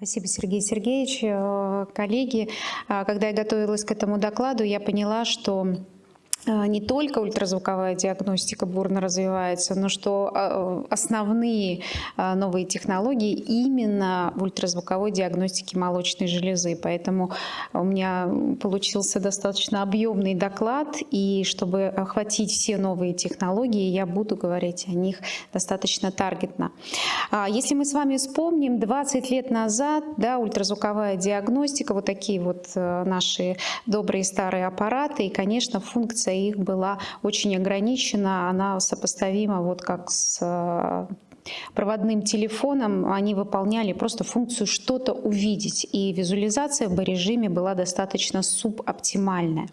Спасибо, Сергей Сергеевич. Э, коллеги, э, когда я готовилась к этому докладу, я поняла, что не только ультразвуковая диагностика бурно развивается, но что а, основные а, новые технологии именно в ультразвуковой диагностике молочной железы. Поэтому у меня получился достаточно объемный доклад, и чтобы охватить все новые технологии, я буду говорить о них достаточно таргетно. Если мы с вами вспомним, 20 лет назад да, ультразвуковая диагностика, вот такие вот э, наши добрые старые аппараты, и, конечно, функция их была очень ограничена, она сопоставима вот как с проводным телефоном они выполняли просто функцию что-то увидеть. И визуализация в B-режиме была достаточно субоптимальная.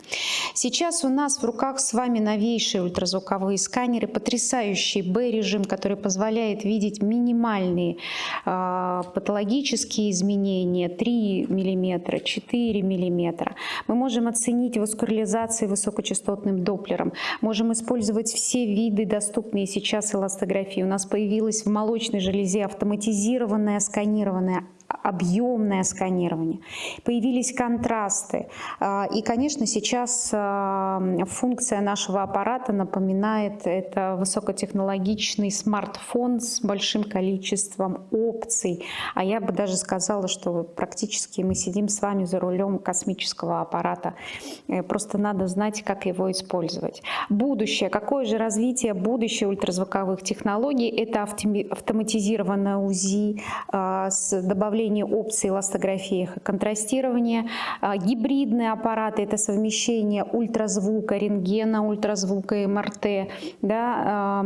Сейчас у нас в руках с вами новейшие ультразвуковые сканеры, потрясающий B-режим, который позволяет видеть минимальные э, патологические изменения 3 мм, 4 мм. Мы можем оценить васкуляризацию высокочастотным доплером, можем использовать все виды доступные сейчас эластографии. У нас появилась в молочной железе автоматизированное сканированное объемное сканирование, появились контрасты. А, и, конечно, сейчас а, функция нашего аппарата напоминает это высокотехнологичный смартфон с большим количеством опций. А я бы даже сказала, что практически мы сидим с вами за рулем космического аппарата. Э, просто надо знать, как его использовать. Будущее. Какое же развитие будущего ультразвуковых технологий? Это автоматизированное УЗИ а, с добавлением добавление опций эластографии и контрастирования. А, гибридные аппараты – это совмещение ультразвука, рентгена, ультразвука МРТ. Да,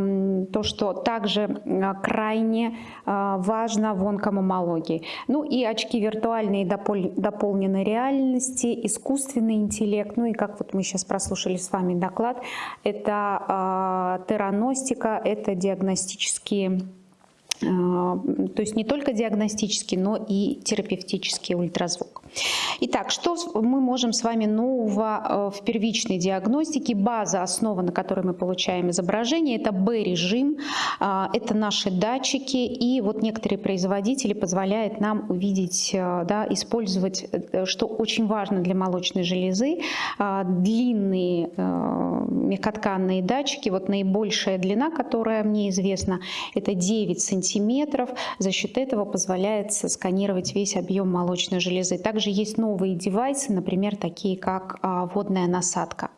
то, что также а, крайне а, важно в онкомомологии. Ну и очки виртуальной и дополненной реальности, искусственный интеллект. Ну и как вот мы сейчас прослушали с вами доклад, это тераностика, это диагностические то есть не только диагностический, но и терапевтический ультразвук. Итак, что мы можем с вами нового э, в первичной диагностике? База, основа, на которой мы получаем изображение, это B-режим, а, это наши датчики, и вот некоторые производители позволяют нам увидеть, э, да, использовать, э, что очень важно для молочной железы, а, длинные мягкотканные датчики, вот наибольшая длина, которая мне известна, это 9 сантиметров, за счет этого позволяет сканировать весь объем молочной железы. Также есть новые девайсы, например, такие как а, водная насадка.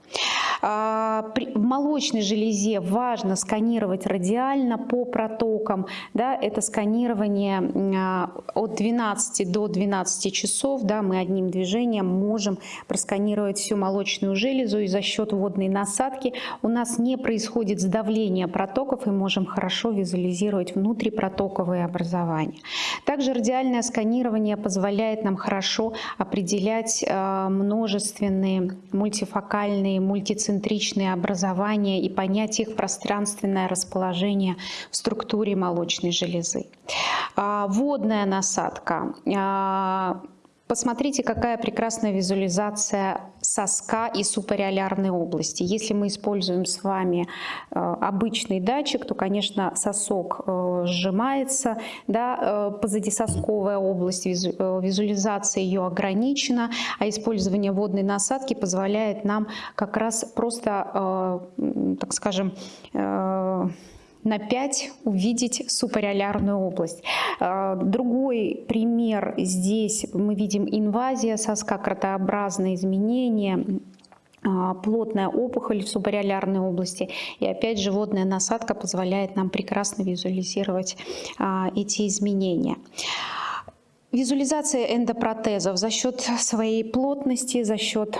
А, в молочной железе важно сканировать радиально по протокам. Да, это сканирование а, от 12 до 12 часов. Да, мы одним движением можем просканировать всю молочную железу и за счет водной насадки у нас не происходит сдавление протоков и можем хорошо визуализировать внутрипротоковые образования. Также радиальное сканирование позволяет нам хорошо определять а, множественные мультифокальные, мультицентральные центричные образования и понять их пространственное расположение в структуре молочной железы. А, водная насадка а, Посмотрите, какая прекрасная визуализация соска и супареолярной области. Если мы используем с вами э, обычный датчик, то, конечно, сосок э, сжимается, да, э, позадисосковая область, визуализация ее ограничена, а использование водной насадки позволяет нам как раз просто, так скажем, на 5 увидеть супареолярную область. А, другой пример здесь мы видим инвазия соска, кротообразные изменения, а, плотная опухоль в субареолярной области. И опять же водная насадка позволяет нам прекрасно визуализировать а, эти изменения. Визуализация эндопротезов за счет своей плотности, за счет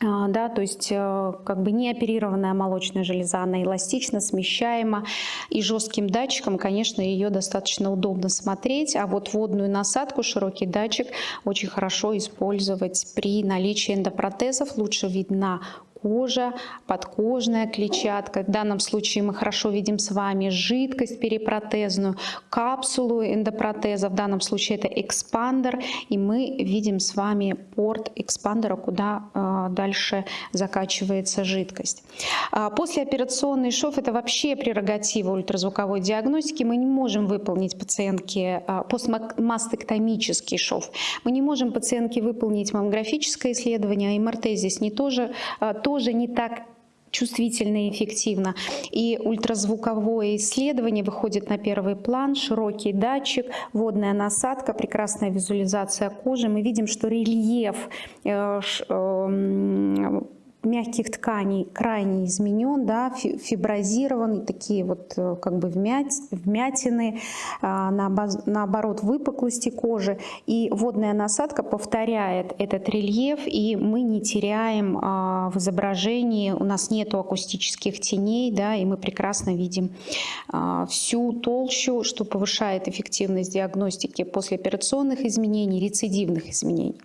да, то есть э, как бы не оперированная молочная железа, она эластична, смещаема. И жестким датчиком, конечно, ее достаточно удобно смотреть, а вот водную насадку, широкий датчик очень хорошо использовать при наличии эндопротезов, лучше видна кожа, подкожная клетчатка. В данном случае мы хорошо видим с вами жидкость перепротезную, капсулу эндопротеза. В данном случае это экспандер. И мы видим с вами порт экспандера, куда э, дальше закачивается жидкость. А послеоперационный шов – это вообще прерогатива ультразвуковой диагностики. Мы не можем выполнить пациентке э, постмастектомический шов. Мы не можем пациентке выполнить маммографическое исследование, а МРТ здесь не тоже, э, тоже не так чувствительно и эффективно. И ультразвуковое исследование выходит на первый план, широкий датчик, водная насадка, прекрасная визуализация кожи. Мы видим, что рельеф э, э, мягких тканей крайне изменен, да, фиброзирован, такие вот э, как бы вмятины, а, наоборот выпуклости кожи. И водная насадка повторяет этот рельеф, и мы не теряем а, в изображении, у нас нету акустических теней, да, и мы прекрасно видим а, всю толщу, что повышает эффективность диагностики послеоперационных изменений, рецидивных изменений.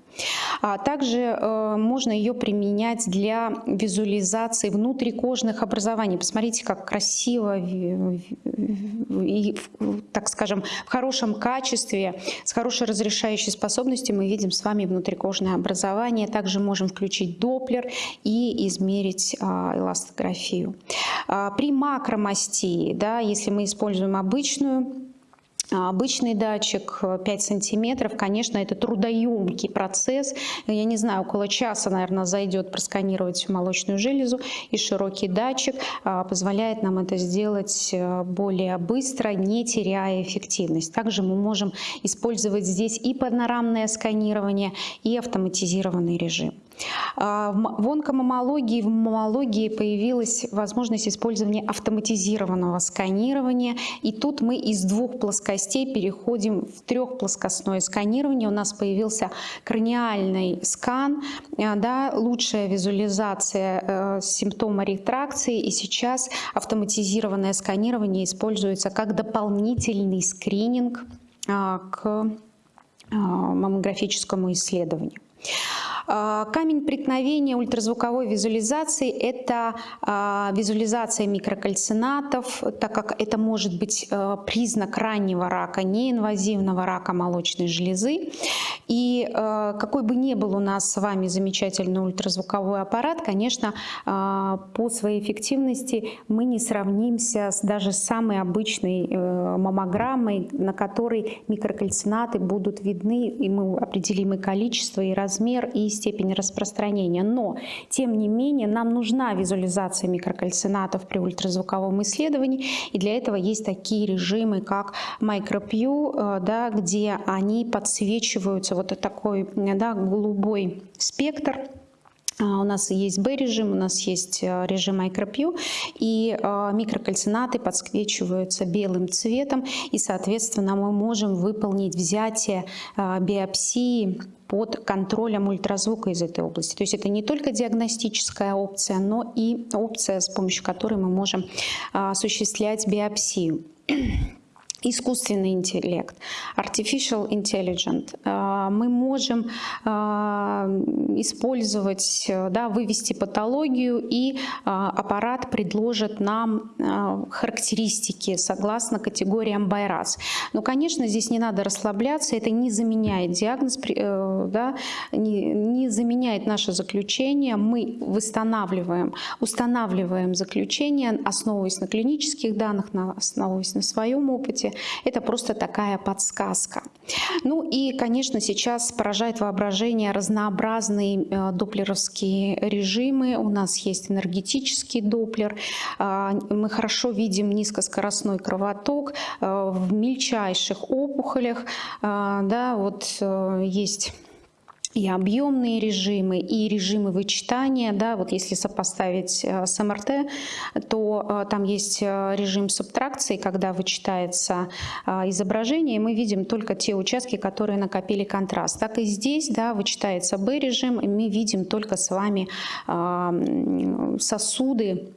Также э, можно ее применять для визуализации внутрикожных образований. Посмотрите, как красиво и, так скажем, в хорошем качестве, с хорошей разрешающей способностью мы видим с вами внутрикожное образование. Также можем включить доплер и измерить а, эластографию. А, при макромастии, да, если мы используем обычную а обычный датчик 5 э, сантиметров, конечно, это трудоемкий процесс. Я не знаю, около часа, наверное, зайдет просканировать всю молочную железу. И широкий датчик а, позволяет нам это сделать э, более быстро, не теряя эффективность. Также мы можем использовать здесь и панорамное сканирование, и автоматизированный режим. А, в онкомамологии, в мамологии появилась возможность использования автоматизированного сканирования. И тут мы из двух плоскостей переходим в трехплоскостное сканирование. У нас появился краниальный скан, а, да, лучшая визуализация э, симптома ретракции. И сейчас автоматизированное сканирование используется как дополнительный скрининг а, к маммографическому исследованию. А, камень преткновения ультразвуковой визуализации – это а, визуализация микрокальцинатов, так как это может быть а, признак раннего рака, неинвазивного рака молочной железы. И какой бы ни был у нас с вами замечательный ультразвуковой аппарат, конечно, по своей эффективности мы не сравнимся с даже самой обычной э, маммограммой, на которой микрокальцинаты будут видны, и мы определим и количество, и размер, и степень распространения. Но, тем не менее, нам нужна визуализация микрокальцинатов при ультразвуковом исследовании. И для этого есть такие режимы, как MicroPew, э, да, где они подсвечиваются вот такой да, голубой спектр у нас есть B-режим, у нас есть э, режим MicroPew, и э, микрокальцинаты подсвечиваются белым цветом, и, соответственно, мы можем выполнить взятие э, биопсии под контролем ультразвука из этой области. То есть это не только диагностическая опция, но и опция, с помощью которой мы можем осуществлять биопсию искусственный интеллект, artificial intelligence, а, мы можем а, использовать, да, вывести патологию, и а, аппарат предложит нам характеристики согласно категориям Байрас. Но, конечно, здесь не надо расслабляться, это не заменяет диагноз, э, да, не, заменяет наше заключение. Мы восстанавливаем, устанавливаем заключение, основываясь на клинических данных, основываясь на своем опыте, это просто такая подсказка. Ну и, конечно, сейчас поражает воображение разнообразные э, доплеровские режимы. У нас есть энергетический доплер. А, мы хорошо видим низкоскоростной кровоток э, в мельчайших опухолях. А, да, вот э, есть и объемные режимы, и режимы вычитания. Да, вот если сопоставить э, с МРТ, то э, там есть э, режим субтракции, когда вычитается изображение, и мы видим только те участки, которые накопили контраст. Так и здесь да, вычитается B-режим, и мы видим только с вами сосуды,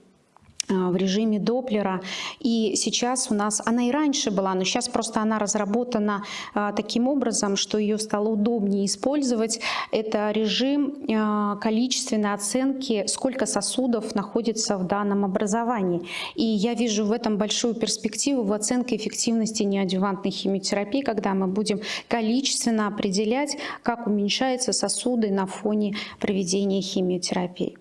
в режиме Доплера. И сейчас у нас, она и раньше была, но сейчас просто она разработана а, таким образом, что ее стало удобнее использовать. Это режим а, количественной оценки, сколько сосудов находится в данном образовании. И я вижу в этом большую перспективу в оценке эффективности неадювантной химиотерапии, когда мы будем количественно определять, как уменьшаются сосуды на фоне проведения химиотерапии.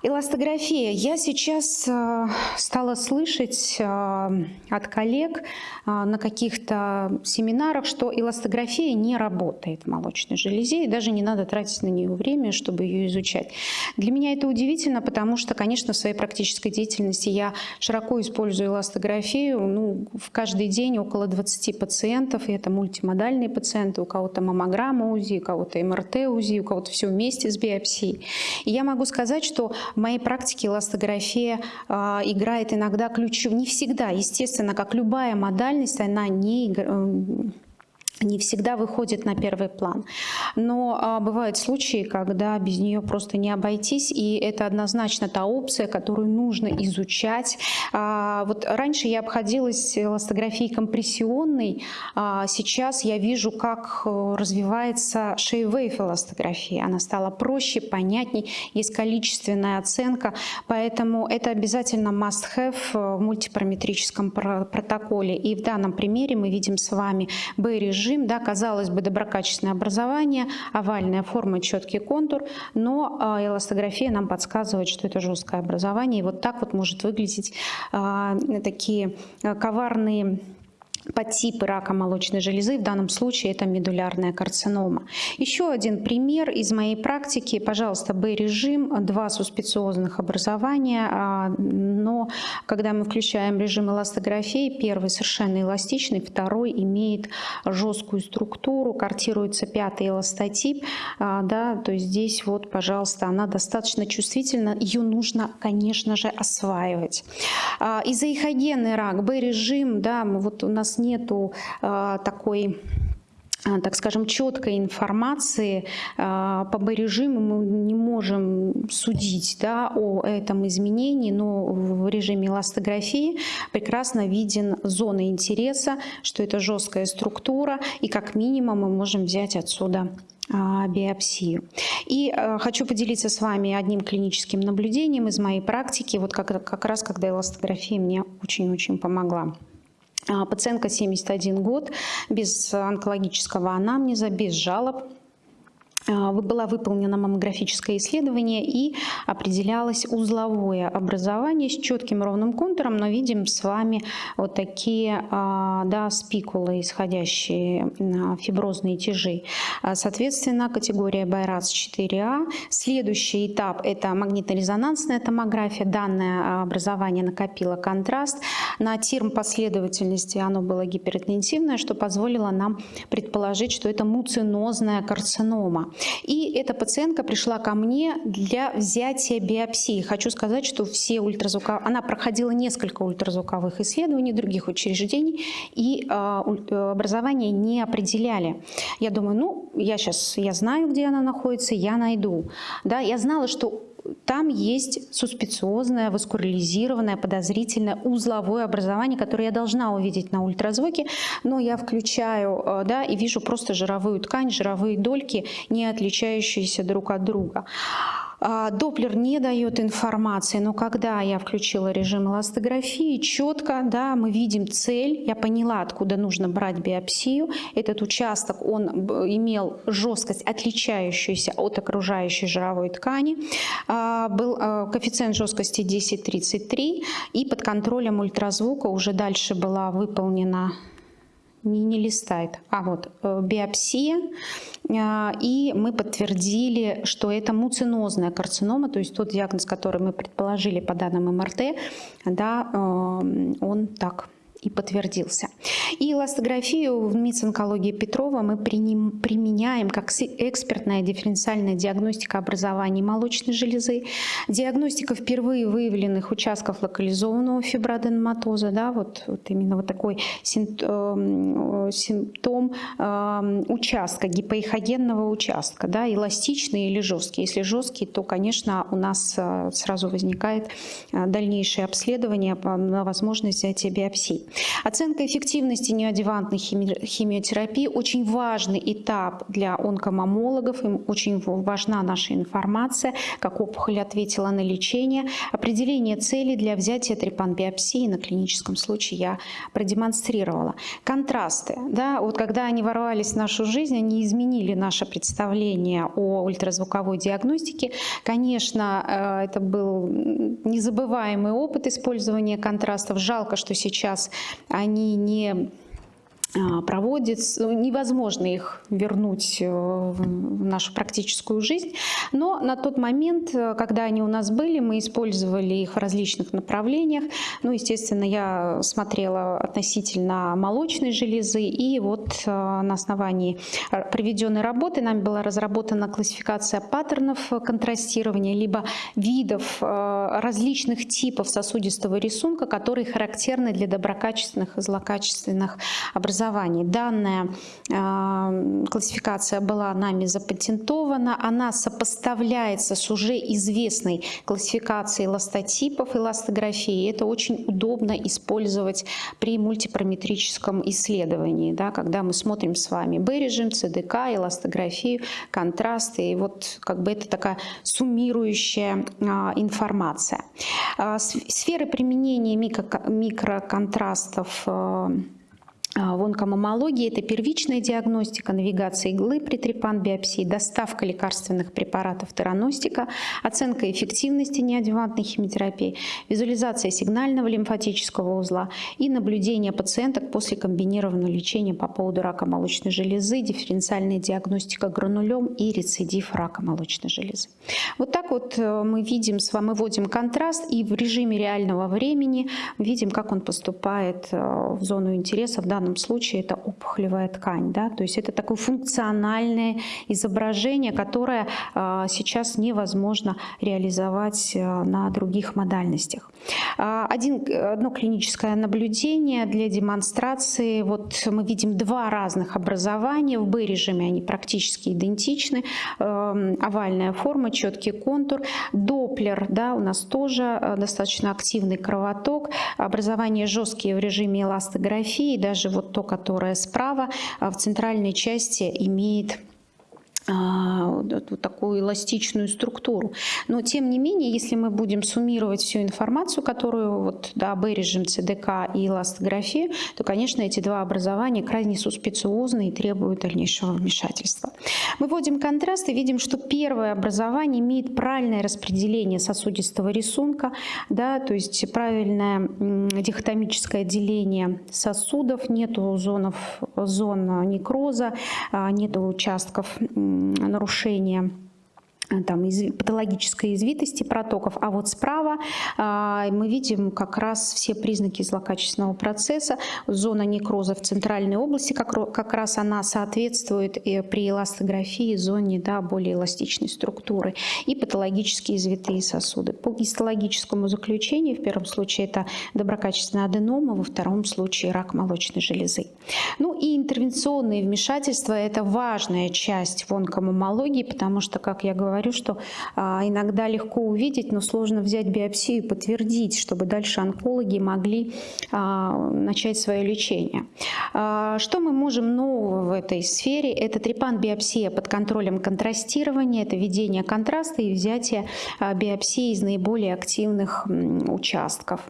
Эластография. Я сейчас э, стала слышать э, от коллег э, на каких-то семинарах, что эластография не работает в молочной железе, и даже не надо тратить на нее время, чтобы ее изучать. Для меня это удивительно, потому что, конечно, в своей практической деятельности я широко использую эластографию. Ну, в каждый день около 20 пациентов, и это мультимодальные пациенты, у кого-то маммограмма УЗИ, у кого-то МРТ УЗИ, у кого-то все вместе с биопсией. И я могу сказать, что в моей практике эластография э, играет иногда ключевую, не всегда, естественно, как любая модальность, она не играет не всегда выходит на первый план. Но а, бывают случаи, когда без нее просто не обойтись, и это однозначно та опция, которую нужно изучать. А, вот раньше я обходилась эластографией компрессионной, а сейчас я вижу, как э, развивается шейвейв эластография. Она стала проще, понятней, есть количественная оценка, поэтому это обязательно must-have в мультипараметрическом протоколе. И в данном примере мы видим с вами B-режим, режим, да, казалось бы, доброкачественное образование, овальная форма, четкий контур, но а, эластография нам подсказывает, что это жесткое образование. И вот так вот может выглядеть а, такие а, коварные подтипы рака молочной железы, в данном случае это медулярная карцинома. Еще один пример из моей практики, пожалуйста, Б-режим, два суспециозных образования, а, но когда мы включаем режим эластографии, первый совершенно эластичный, второй имеет жесткую структуру, картируется пятый эластотип, а, да, то есть здесь вот, пожалуйста, она достаточно чувствительна, ее нужно, конечно же, осваивать. А, изоихогенный рак, Б-режим, да, вот у нас нету э, такой а, так скажем, четкой информации а, по Б-режиму мы не можем судить да, о этом изменении, но в режиме эластографии прекрасно виден зона интереса, что это жесткая структура, и как минимум мы можем взять отсюда биопсию. И хочу поделиться с вами одним клиническим наблюдением из моей практики, вот как, как раз когда эластография мне очень-очень помогла. А, пациентка 71 год, без онкологического анамнеза, без жалоб. А, была выполнена маммографическое исследование и определялось узловое образование с четким ровным контуром, но видим с вами вот такие а, да, спикулы, исходящие фиброзные тяжи. А, соответственно, категория Байрац 4А. Следующий этап – это магнитно-резонансная томография. Данное образование накопило контраст. На терм последовательности оно было гиперинтенсивное, что позволило нам предположить, что это муцинозная карцинома. И эта пациентка пришла ко мне для взятия биопсии. Хочу сказать, что все ультразвуковые... Она проходила несколько ультразвуковых исследований других учреждений, и а, э, образование не определяли. Я думаю, ну, я сейчас, я знаю, где она находится, я найду. Да, я знала, что там есть суспециозное, васкуляризированное, подозрительное узловое образование, которое я должна увидеть на ультразвуке, но я включаю э, да, и вижу просто жировую ткань, жировые дольки, не отличающиеся друг от друга. А, Доплер не дает информации, но когда я включила режим эластографии, четко да, мы видим цель, я поняла, откуда нужно брать биопсию. Этот участок, он имел жесткость, отличающуюся от окружающей жировой ткани. А, был а, коэффициент жесткости 10,33 и под контролем ультразвука уже дальше была выполнена не, не листает, а вот э, биопсия, э, и мы подтвердили, что это муцинозная карцинома, то есть тот диагноз, который мы предположили по данным МРТ, да, э, он так и подтвердился. И эластографию в МИЦ онкологии Петрова мы применяем как экспертная дифференциальная диагностика образования молочной железы, диагностика впервые выявленных участков локализованного фиброаденоматоза, да, вот, вот именно вот такой симптом, симптом э, участка, гипоэхогенного участка, да, эластичный или жесткий. Если жесткий, то, конечно, у нас э, сразу возникает э, дальнейшее обследование на возможность взятия биопсий. Оценка эффективности неодевантной химиотерапии – очень важный этап для онкомамологов. Им очень важна наша информация, как опухоль ответила на лечение. Определение целей для взятия трепан-биопсии на клиническом случае я продемонстрировала. Контрасты. Да, вот когда они ворвались в нашу жизнь, они изменили наше представление о ультразвуковой диагностике. Конечно, э, это был незабываемый опыт использования контрастов. Жалко, что сейчас они не проводит, невозможно их вернуть э, в нашу практическую жизнь, но на тот момент, э, когда они у нас были, мы использовали их в различных направлениях. Ну, естественно, я смотрела относительно молочной железы, и вот э, на основании проведенной работы нами была разработана классификация паттернов контрастирования, либо видов различных типов сосудистого рисунка, которые характерны для доброкачественных и злокачественных образований образований. Данная э, классификация была нами запатентована. Она сопоставляется с уже известной классификацией эластотипов эластографии. Это очень удобно использовать при мультипараметрическом исследовании, да, когда мы смотрим с вами B-режим, ЦДК, эластографию, контрасты. И вот как бы это такая суммирующая э, информация. Э, сферы применения микро, микроконтрастов а, в онкомамологии это первичная диагностика, навигация иглы при трепан-биопсии, доставка лекарственных препаратов тераностика, оценка эффективности неадъювантной химиотерапии, визуализация сигнального лимфатического узла и наблюдение пациенток после комбинированного лечения по поводу рака молочной железы, дифференциальная диагностика гранулем и рецидив рака молочной железы. Вот так вот э, мы видим с вами, вводим контраст и в режиме реального времени видим, как он поступает э, в зону интереса в данном данном случае это опухолевая ткань. Да? То есть это такое функциональное изображение, которое а, сейчас невозможно реализовать а, на других модальностях. А, один, одно клиническое наблюдение для демонстрации. Вот мы видим два разных образования. В B-режиме они практически идентичны. Овальная форма, четкий контур. Доплер да, у нас тоже достаточно активный кровоток. Образование жесткие в режиме эластографии. Даже вот то, которое справа, а в центральной части имеет вот такую эластичную структуру. Но тем не менее, если мы будем суммировать всю информацию, которую вот, да, B-режим ЦДК и эластография, то, конечно, эти два образования крайне суспециозны и требуют дальнейшего вмешательства. Мы вводим контраст и видим, что первое образование имеет правильное распределение сосудистого рисунка, да, то есть правильное дихотомическое деление сосудов, нету зонов, зон некроза, а, нету участков нарушения там, из, патологической извитости протоков, а вот справа а, мы видим как раз все признаки злокачественного процесса. Зона некроза в центральной области, как, как раз она соответствует и при эластографии зоне да, более эластичной структуры и патологические извитые сосуды. По гистологическому заключению, в первом случае это доброкачественная аденома, во втором случае рак молочной железы. Ну и интервенционные вмешательства – это важная часть в онкомамологии, потому что, как я говорю, говорю, что а, иногда легко увидеть, но сложно взять биопсию и подтвердить, чтобы дальше онкологи могли а, начать свое лечение. А, что мы можем нового в этой сфере? Это трепан-биопсия под контролем контрастирования, это введение контраста и взятие биопсии из наиболее активных участков.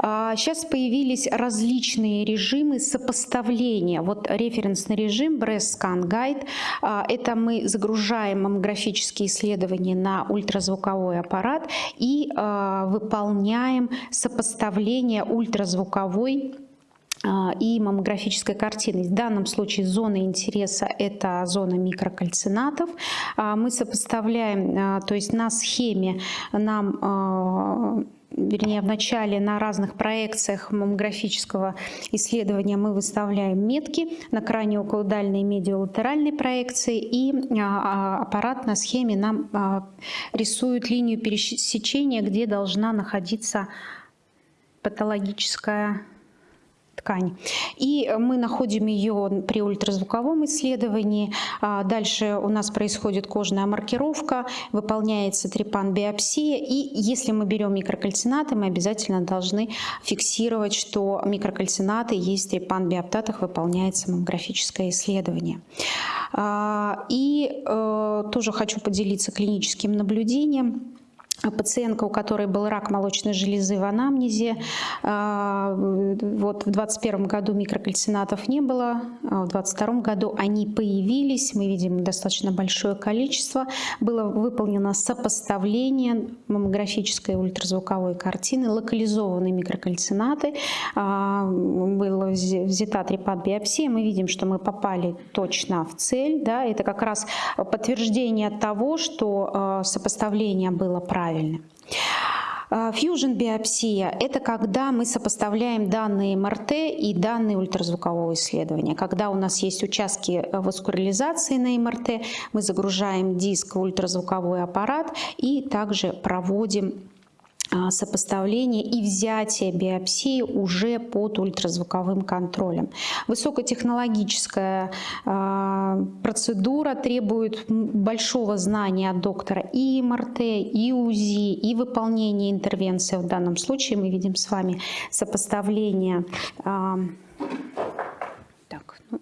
Сейчас появились различные режимы сопоставления. Вот референсный режим Breast Scan Guide. Это мы загружаем маммографические исследования исследование на ультразвуковой аппарат и э, выполняем сопоставление ультразвуковой а, и маммографической картины. В данном случае зона интереса – это зона микрокальцинатов. А, мы сопоставляем, то есть на схеме нам вернее, в начале на разных проекциях маммографического исследования мы выставляем метки на краниоокулодальной и медиолатеральной проекции, и а, а, аппарат на схеме нам а, рисует линию пересечения, где должна находиться патологическая ткань. И мы находим ее при ультразвуковом исследовании. А, дальше у нас происходит кожная маркировка, выполняется трепан-биопсия. И если мы берем микрокальцинаты, мы обязательно должны фиксировать, что микрокальцинаты есть трепан-биоптатах, выполняется маммографическое исследование. А, и э, тоже хочу поделиться клиническим наблюдением. Пациентка, у которой был рак молочной железы в анамнезе, а, вот в 2021 году микрокальцинатов не было, а в 2022 году они появились, мы видим достаточно большое количество. Было выполнено сопоставление маммографической ультразвуковой картины, локализованные микрокальцинаты, а, была взята трепат-биопсия, мы видим, что мы попали точно в цель, да, это как раз подтверждение того, что сопоставление было правильным правильно. Фьюжн биопсия – это когда мы сопоставляем данные МРТ и данные ультразвукового исследования. Когда у нас есть участки васкуляризации на МРТ, мы загружаем диск в ультразвуковой аппарат и также проводим а, сопоставление и взятие биопсии уже под ультразвуковым контролем. Высокотехнологическая а, процедура требует большого знания от доктора и МРТ, и УЗИ, и выполнения интервенции. В данном случае мы видим с вами сопоставление а, ну,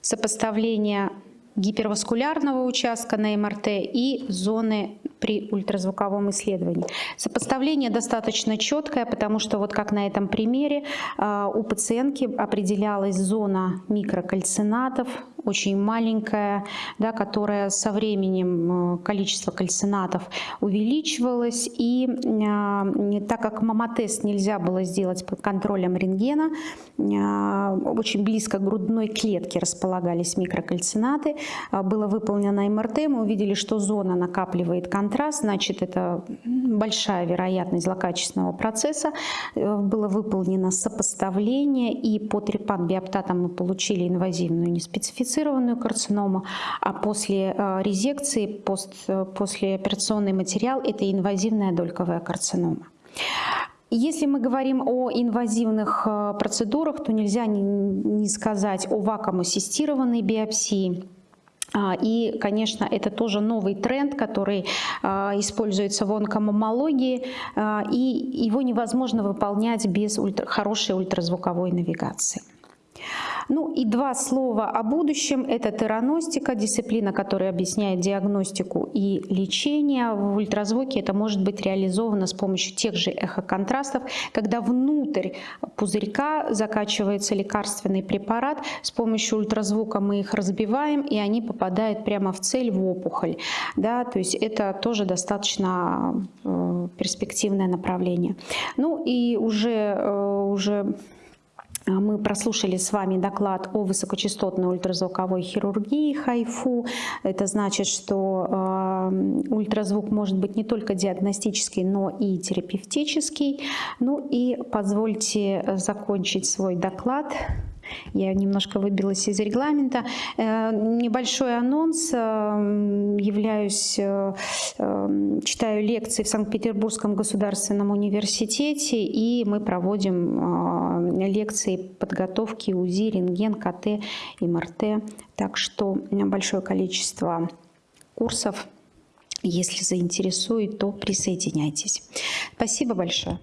сопоставление гиперваскулярного участка на МРТ и зоны при ультразвуковом исследовании. Сопоставление достаточно четкое, потому что вот как на этом примере а, у пациентки определялась зона микрокальцинатов, очень маленькая, да, которая со временем э, количество кальцинатов увеличивалось. И э, так как мамотест нельзя было сделать под контролем рентгена, э, очень близко к грудной клетке располагались микрокальцинаты, было выполнено МРТ, мы увидели, что зона накапливает контраст, значит это большая вероятность злокачественного процесса. Э, было выполнено сопоставление и по трепан-биоптатам мы получили инвазивную неспецифицированную карциному, а после э, резекции, пост, э, послеоперационный материал – это инвазивная дольковая карцинома. Если мы говорим о инвазивных процедурах, то нельзя не сказать о вакуум-ассистированной биопсии. А, и, конечно, это тоже новый тренд, который используется в онкомамологии, и его невозможно выполнять без ультра, хорошей ультразвуковой навигации. Ну и два слова о будущем. Это тераностика, дисциплина, которая объясняет диагностику и лечение. В ультразвуке это может быть реализовано с помощью тех же эхоконтрастов, когда внутрь пузырька закачивается лекарственный препарат. С помощью ультразвука мы их разбиваем, и они попадают прямо в цель, в опухоль. Да, то есть это тоже достаточно э, перспективное направление. Ну и уже, э, уже мы прослушали с вами доклад о высокочастотной ультразвуковой хирургии ХАЙФУ. Это значит, что э, ультразвук может быть не только диагностический, но и терапевтический. Ну и позвольте закончить свой доклад я немножко выбилась из регламента. Э, небольшой анонс. Э, являюсь, э, читаю лекции в Санкт-Петербургском государственном университете, и мы проводим лекции подготовки УЗИ, рентген, КТ, МРТ. Так что большое количество курсов. Если заинтересует, то присоединяйтесь. Спасибо большое.